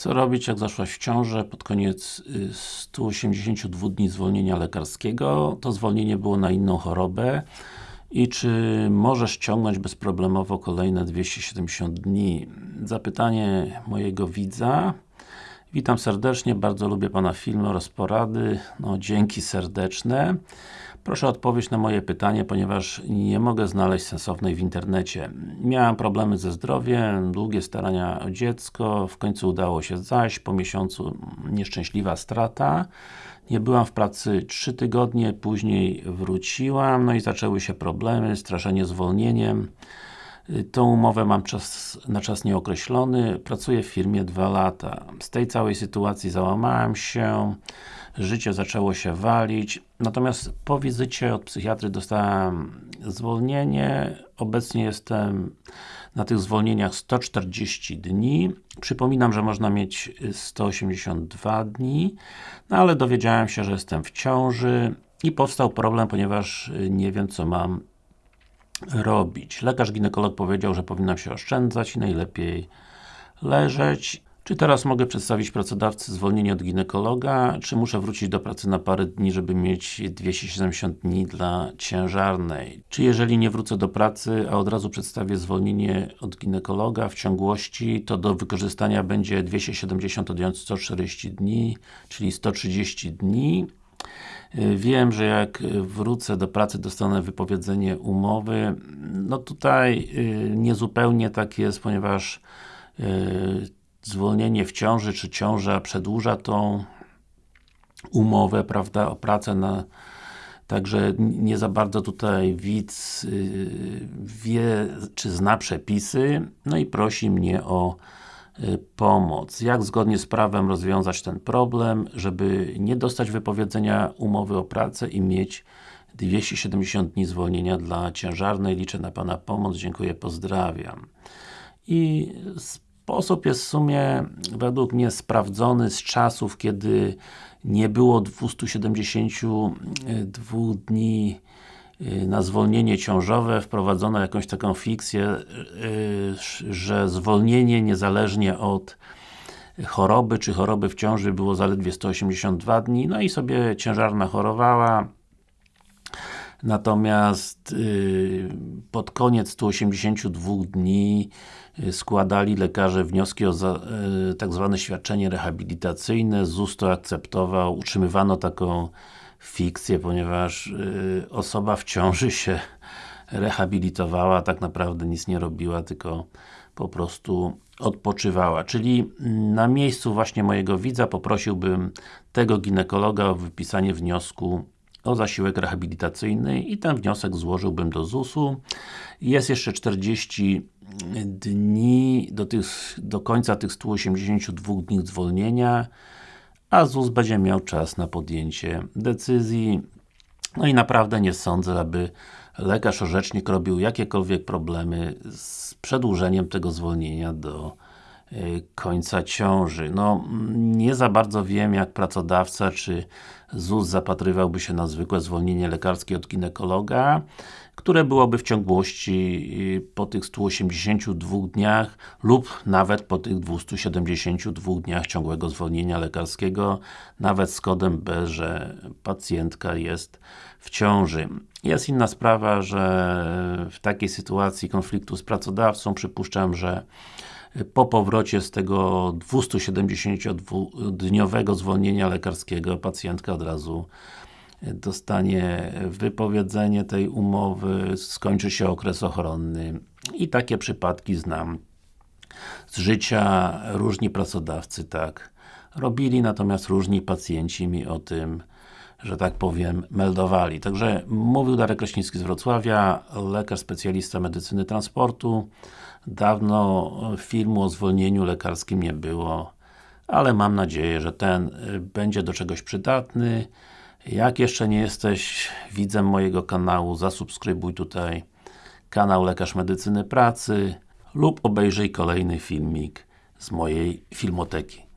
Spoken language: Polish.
Co robić, jak zaszłaś w ciążę pod koniec 182 dni zwolnienia lekarskiego? To zwolnienie było na inną chorobę i czy możesz ciągnąć bezproblemowo kolejne 270 dni? Zapytanie mojego widza. Witam serdecznie, bardzo lubię Pana filmy oraz porady. No, dzięki serdeczne. Proszę o odpowiedź na moje pytanie, ponieważ nie mogę znaleźć sensownej w internecie. Miałem problemy ze zdrowiem, długie starania o dziecko, w końcu udało się zaś, po miesiącu nieszczęśliwa strata. Nie byłam w pracy 3 tygodnie, później wróciłam, no i zaczęły się problemy, straszenie zwolnieniem. Tą umowę mam czas, na czas nieokreślony, pracuję w firmie 2 lata. Z tej całej sytuacji załamałem się, życie zaczęło się walić, natomiast po wizycie od psychiatry dostałem zwolnienie, obecnie jestem na tych zwolnieniach 140 dni. Przypominam, że można mieć 182 dni, no ale dowiedziałem się, że jestem w ciąży i powstał problem, ponieważ nie wiem co mam robić. Lekarz ginekolog powiedział, że powinnam się oszczędzać i najlepiej leżeć. Czy teraz mogę przedstawić pracodawcy zwolnienie od ginekologa, czy muszę wrócić do pracy na parę dni, żeby mieć 270 dni dla ciężarnej? Czy jeżeli nie wrócę do pracy, a od razu przedstawię zwolnienie od ginekologa w ciągłości, to do wykorzystania będzie 270 odjąć 140 dni, czyli 130 dni. Wiem, że jak wrócę do pracy, dostanę wypowiedzenie umowy. No tutaj y, niezupełnie tak jest, ponieważ y, zwolnienie w ciąży, czy ciąża przedłuża tą umowę, prawda, o pracę na Także nie za bardzo tutaj widz wie, czy zna przepisy, no i prosi mnie o pomoc. Jak zgodnie z prawem rozwiązać ten problem, żeby nie dostać wypowiedzenia umowy o pracę i mieć 270 dni zwolnienia dla ciężarnej. Liczę na Pana pomoc. Dziękuję, pozdrawiam. I sposób jest w sumie według mnie sprawdzony z czasów, kiedy nie było 272 dni Y, na zwolnienie ciążowe wprowadzono jakąś taką fikcję, y, że zwolnienie niezależnie od choroby, czy choroby w ciąży było zaledwie 182 dni, no i sobie ciężarna chorowała, natomiast y, pod koniec 182 dni składali lekarze wnioski o tak zwane świadczenie rehabilitacyjne, ZUS to akceptował, utrzymywano taką fikcję, ponieważ y, osoba w ciąży się rehabilitowała, tak naprawdę nic nie robiła, tylko po prostu odpoczywała. Czyli na miejscu właśnie mojego widza poprosiłbym tego ginekologa o wypisanie wniosku o zasiłek rehabilitacyjny i ten wniosek złożyłbym do ZUS-u. Jest jeszcze 40 dni do, tych, do końca tych 182 dni zwolnienia a ZUS będzie miał czas na podjęcie decyzji. No i naprawdę nie sądzę, aby lekarz orzecznik robił jakiekolwiek problemy z przedłużeniem tego zwolnienia do końca ciąży. No, nie za bardzo wiem, jak pracodawca, czy ZUS zapatrywałby się na zwykłe zwolnienie lekarskie od ginekologa, które byłoby w ciągłości y, po tych 182 dniach lub nawet po tych 272 dniach ciągłego zwolnienia lekarskiego, nawet z kodem B, że pacjentka jest w ciąży. Jest inna sprawa, że w takiej sytuacji konfliktu z pracodawcą przypuszczam, że po powrocie z tego 272-dniowego zwolnienia lekarskiego pacjentka od razu dostanie wypowiedzenie tej umowy, skończy się okres ochronny. I takie przypadki znam. Z życia, różni pracodawcy tak. Robili, natomiast różni pacjenci mi o tym że tak powiem, meldowali. Także mówił Darek Kraśnicki z Wrocławia, lekarz specjalista medycyny transportu. Dawno filmu o zwolnieniu lekarskim nie było, ale mam nadzieję, że ten będzie do czegoś przydatny. Jak jeszcze nie jesteś widzem mojego kanału, zasubskrybuj tutaj kanał Lekarz Medycyny Pracy lub obejrzyj kolejny filmik z mojej filmoteki.